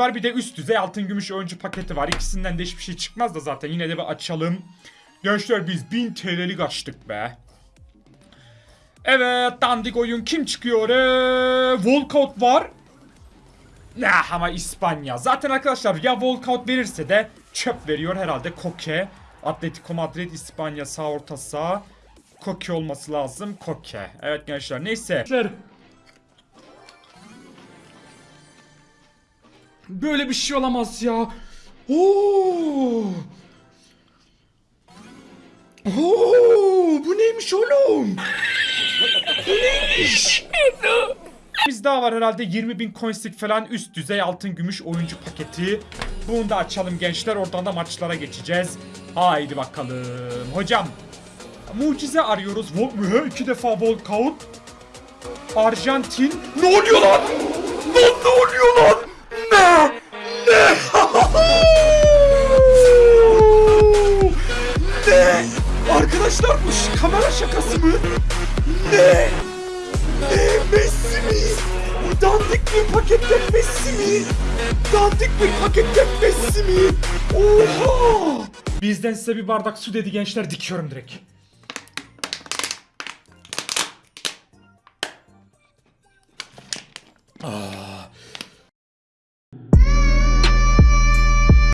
var bir de üst düzey altın gümüş oyuncu paketi var. İkisinden de hiçbir şey çıkmaz da zaten yine de bir açalım. Gençler biz 1000 TL'lik açtık be. Evet dandik oyun kim çıkıyor? Ee, Walkout var. Nah ama İspanya. Zaten arkadaşlar ya walkout verirse de çöp veriyor herhalde Koke. Atletico Madrid İspanya sağ orta sağ. Koke olması lazım. Koke. Evet gençler neyse. Böyle bir şey olamaz ya. Oo! Oo! Bu neymiş oğlum? Bu neymiş? Biz daha var herhalde 20 bin coinslik falan üst düzey altın gümüş oyuncu paketi. Bunu da açalım gençler oradan da maçlara geçeceğiz. Haydi bakalım. Hocam mucize arıyoruz. İki defa walkout. Arjantin. Ne oluyor lan? Lan ne oluyor lan? Arkadaşlar bu kamera şakası mı? Ne? Ne? Messi mi? Dandik bir paketten Messi mi? Dandik bir paketten Messi mi? Oha! Bizden size bir bardak su dedi gençler dikiyorum direkt. Ah.